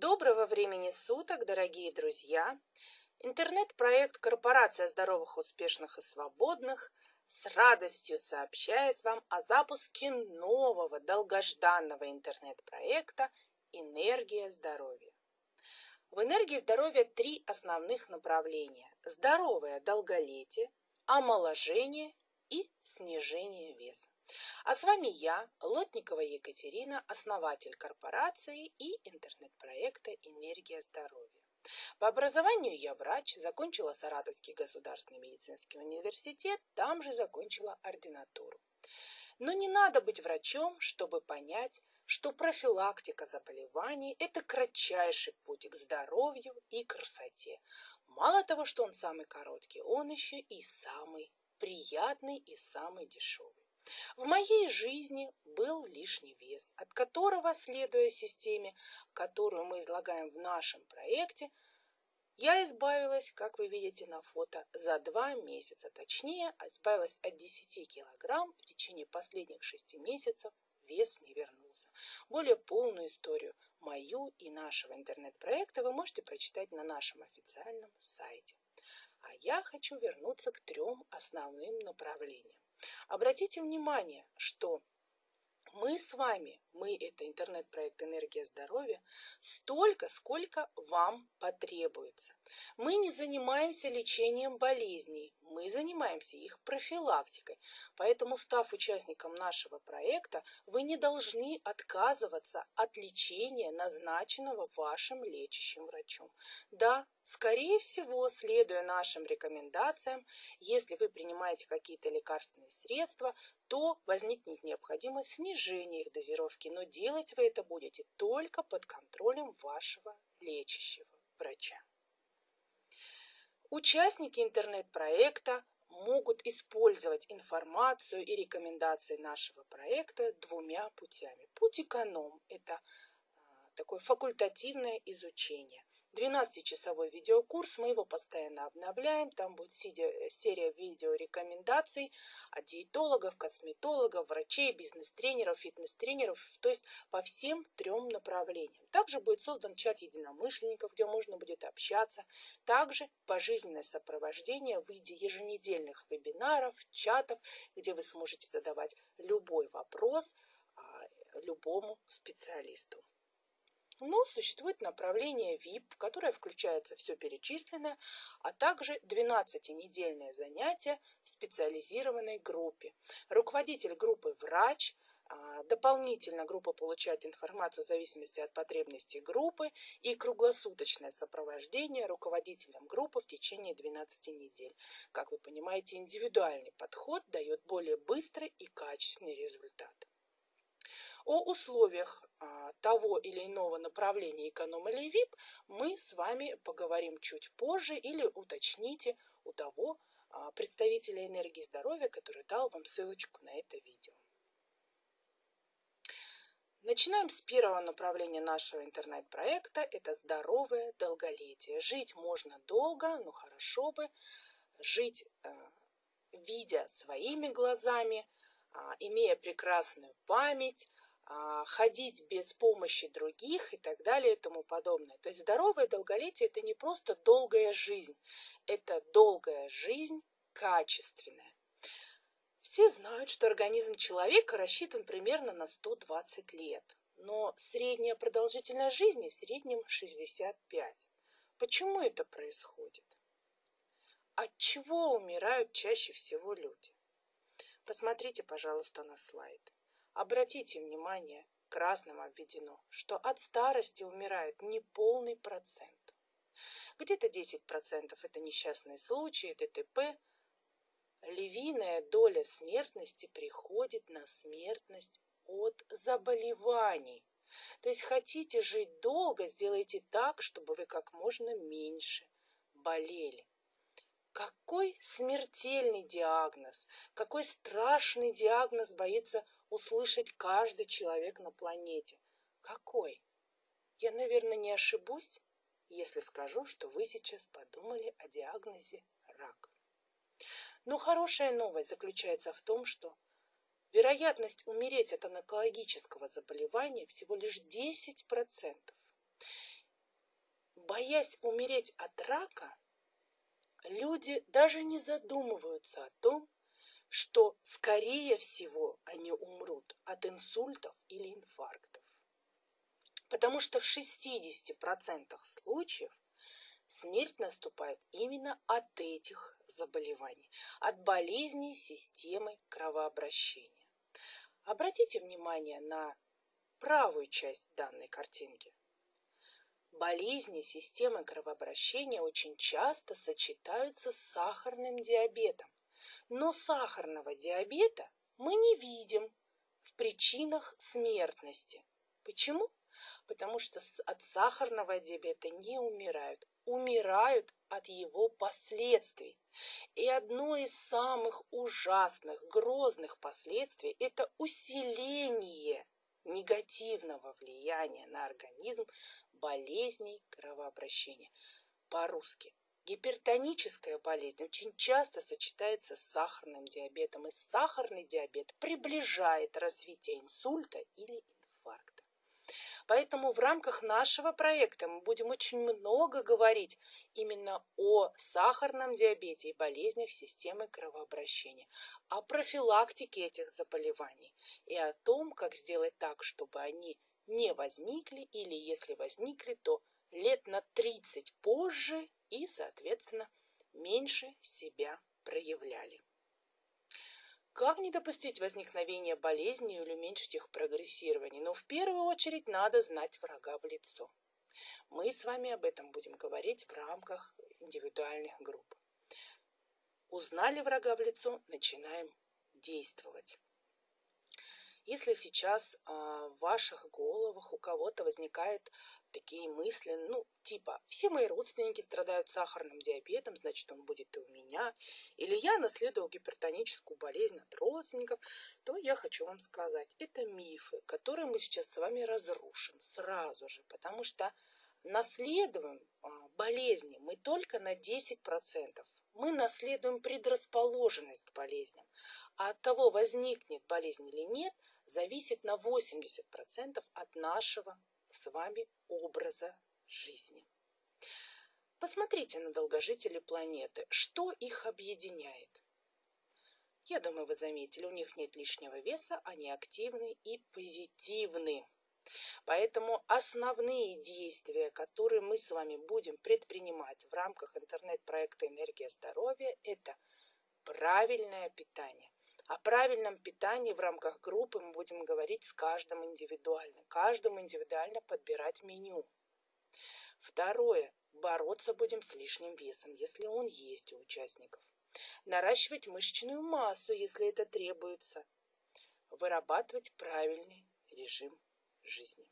Доброго времени суток, дорогие друзья! Интернет-проект «Корпорация здоровых, успешных и свободных» с радостью сообщает вам о запуске нового долгожданного интернет-проекта «Энергия здоровья». В энергии здоровья три основных направления – здоровое долголетие, омоложение и снижение веса. А с вами я, Лотникова Екатерина, основатель корпорации и интернет-проекта «Энергия здоровья». По образованию я врач, закончила Саратовский государственный медицинский университет, там же закончила ординатуру. Но не надо быть врачом, чтобы понять, что профилактика заболеваний – это кратчайший путь к здоровью и красоте. Мало того, что он самый короткий, он еще и самый приятный и самый дешевый. В моей жизни был лишний вес, от которого, следуя системе, которую мы излагаем в нашем проекте, я избавилась, как вы видите на фото, за два месяца. Точнее, избавилась от 10 килограмм в течение последних шести месяцев вес не вернулся. Более полную историю мою и нашего интернет-проекта вы можете прочитать на нашем официальном сайте. А я хочу вернуться к трем основным направлениям. Обратите внимание, что мы с вами, мы это интернет-проект «Энергия здоровья», столько, сколько вам потребуется. Мы не занимаемся лечением болезней, мы занимаемся их профилактикой. Поэтому, став участником нашего проекта, вы не должны отказываться от лечения, назначенного вашим лечащим врачом. Да, скорее всего, следуя нашим рекомендациям, если вы принимаете какие-то лекарственные средства, то возникнет необходимость снижения их дозировки, но делать вы это будете только под контролем вашего лечащего врача. Участники интернет-проекта могут использовать информацию и рекомендации нашего проекта двумя путями. Путь эконом – это а, такое факультативное изучение. 12-часовой видеокурс, мы его постоянно обновляем, там будет серия видеорекомендаций от диетологов, косметологов, врачей, бизнес-тренеров, фитнес-тренеров, то есть по всем трем направлениям. Также будет создан чат единомышленников, где можно будет общаться. Также пожизненное сопровождение в виде еженедельных вебинаров, чатов, где вы сможете задавать любой вопрос а, любому специалисту. Но существует направление VIP, в которое включается все перечисленное, а также 12-недельное занятие в специализированной группе. Руководитель группы – врач, а, Дополнительно группа получает информацию в зависимости от потребностей группы и круглосуточное сопровождение руководителем группы в течение 12 недель. Как вы понимаете, индивидуальный подход дает более быстрый и качественный результат. О условиях а, того или иного направления эконом или VIP мы с вами поговорим чуть позже или уточните у того а, представителя энергии здоровья, который дал вам ссылочку на это видео. Начинаем с первого направления нашего интернет-проекта. Это здоровое долголетие. Жить можно долго, но хорошо бы жить, э, видя своими глазами, а, имея прекрасную память, ходить без помощи других и так далее и тому подобное. То есть здоровое долголетие – это не просто долгая жизнь, это долгая жизнь качественная. Все знают, что организм человека рассчитан примерно на 120 лет, но средняя продолжительность жизни в среднем 65. Почему это происходит? От чего умирают чаще всего люди? Посмотрите, пожалуйста, на слайд. Обратите внимание, красным обведено, что от старости умирает неполный процент. Где-то 10% это несчастные случаи, ДТП. Львиная доля смертности приходит на смертность от заболеваний. То есть хотите жить долго, сделайте так, чтобы вы как можно меньше болели. Какой смертельный диагноз, какой страшный диагноз боится услышать каждый человек на планете. Какой? Я, наверное, не ошибусь, если скажу, что вы сейчас подумали о диагнозе рак. Но хорошая новость заключается в том, что вероятность умереть от онкологического заболевания всего лишь 10%. боясь умереть от рака, люди даже не задумываются о том, что, скорее всего, они умрут от инсультов или инфарктов. Потому что в 60% случаев смерть наступает именно от этих заболеваний, от болезней системы кровообращения. Обратите внимание на правую часть данной картинки. Болезни системы кровообращения очень часто сочетаются с сахарным диабетом. Но сахарного диабета мы не видим в причинах смертности. Почему? Потому что от сахарного диабета не умирают, умирают от его последствий. И одно из самых ужасных, грозных последствий – это усиление негативного влияния на организм болезней кровообращения. По-русски. Гипертоническая болезнь очень часто сочетается с сахарным диабетом, и сахарный диабет приближает развитие инсульта или инфаркта. Поэтому в рамках нашего проекта мы будем очень много говорить именно о сахарном диабете и болезнях системы кровообращения, о профилактике этих заболеваний и о том, как сделать так, чтобы они не возникли или если возникли, то лет на 30 позже и, соответственно, меньше себя проявляли. Как не допустить возникновения болезней или уменьшить их прогрессирование? Но в первую очередь надо знать врага в лицо. Мы с вами об этом будем говорить в рамках индивидуальных групп. Узнали врага в лицо, начинаем действовать. Если сейчас а, в ваших головах у кого-то возникают такие мысли, ну, типа, все мои родственники страдают сахарным диабетом, значит, он будет и у меня, или я наследовал гипертоническую болезнь от родственников, то я хочу вам сказать, это мифы, которые мы сейчас с вами разрушим сразу же, потому что наследуем а, болезни мы только на 10% мы наследуем предрасположенность к болезням. А от того, возникнет болезнь или нет, зависит на 80% от нашего с вами образа жизни. Посмотрите на долгожителей планеты. Что их объединяет? Я думаю, вы заметили, у них нет лишнего веса, они активны и позитивны. Поэтому основные действия, которые мы с вами будем предпринимать в рамках интернет-проекта «Энергия здоровья» – это правильное питание. О правильном питании в рамках группы мы будем говорить с каждым индивидуально. Каждому индивидуально подбирать меню. Второе. Бороться будем с лишним весом, если он есть у участников. Наращивать мышечную массу, если это требуется. Вырабатывать правильный режим жизни.